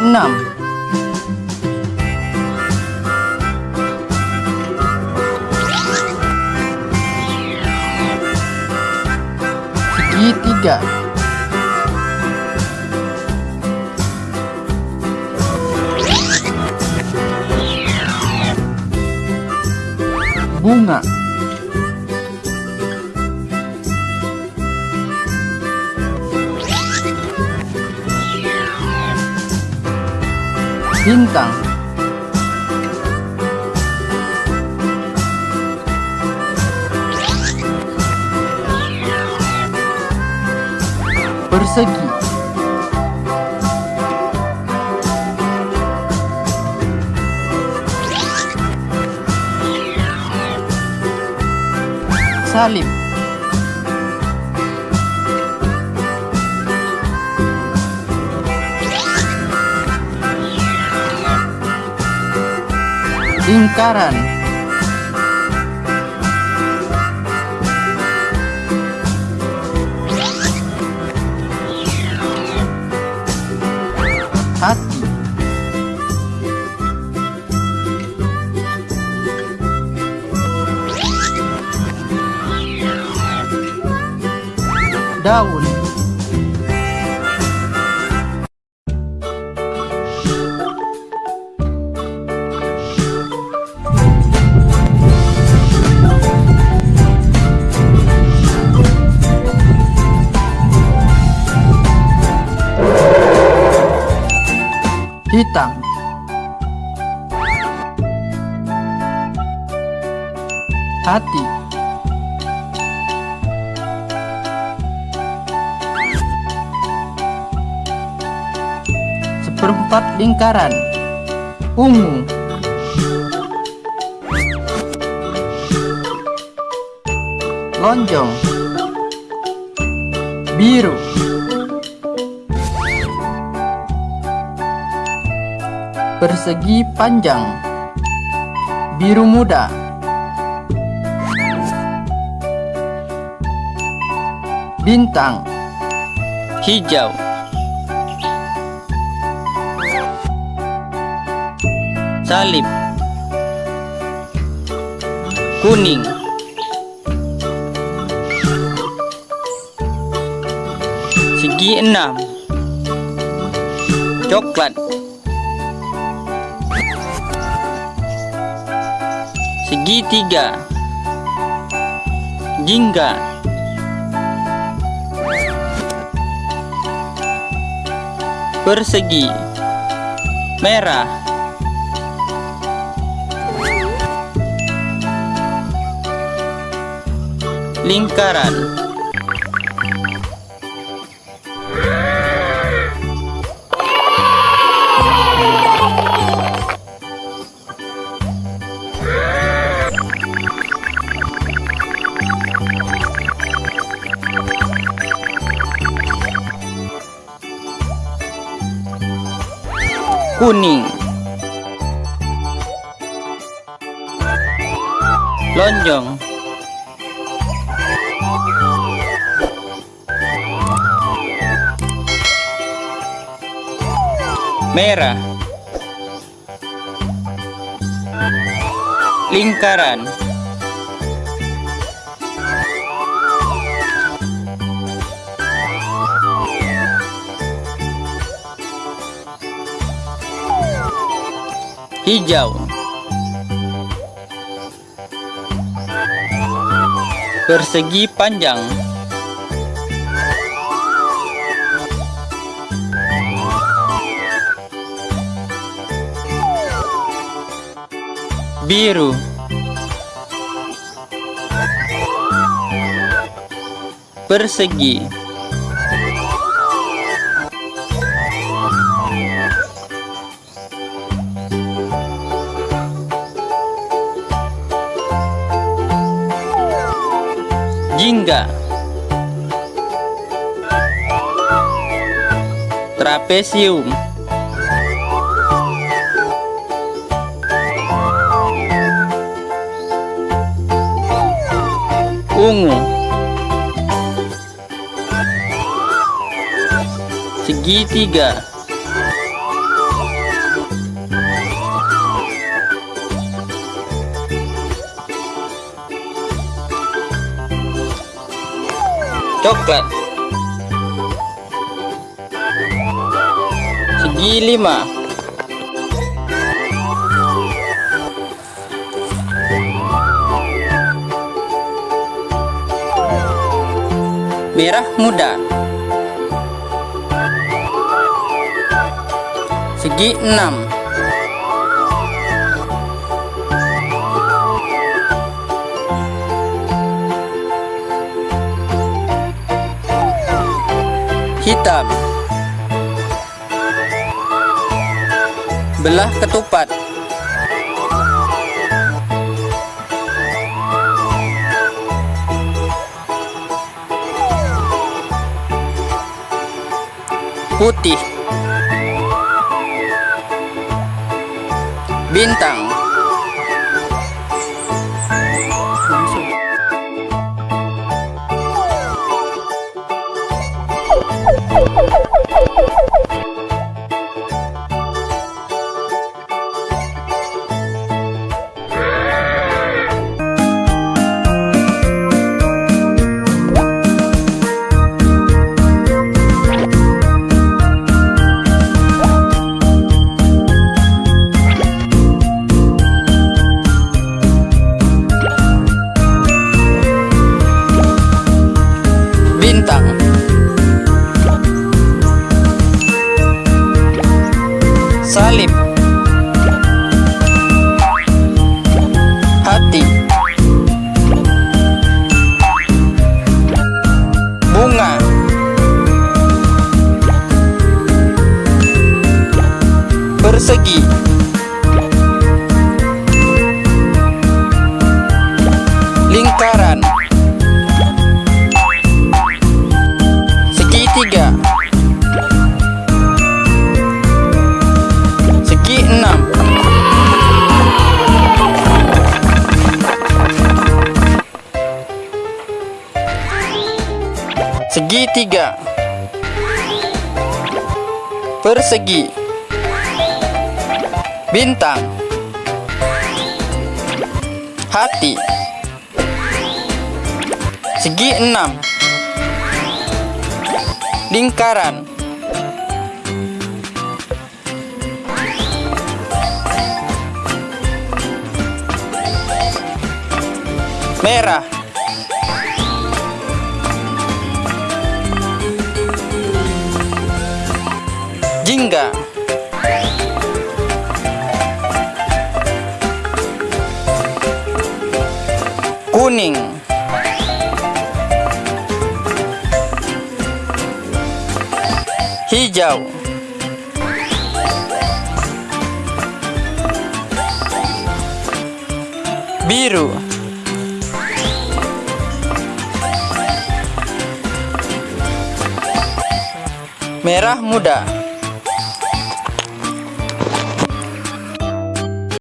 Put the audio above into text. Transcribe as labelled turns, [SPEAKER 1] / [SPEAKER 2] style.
[SPEAKER 1] enam. Segi tiga. Bunga Bintang. Persegi. Salib Lingkaran. Hati. Daun Hitam. Hati. Seperempat lingkaran. Ungu. Lonjong. Biru Persegi panjang. Biru muda. Bintang.
[SPEAKER 2] Hijau. Salib. Kuning. Segi enam. Coklat tiga. Jingga. Persegi. Merah. Lingkaran kuning. Lonjong. Merah. Lingkaran hijau. Persegi panjang. Biru. Persegi jingga. Trapesium. Ungu. Segitiga Coklat. Segi lima. Merah muda. Segi enam Hitam. Belah ketupat. Putih. Bintang Segitiga Persegi. Bintang. Hati. Segi enam. Lingkaran. Merah jingga kuning. Hijau. Biru. Merah muda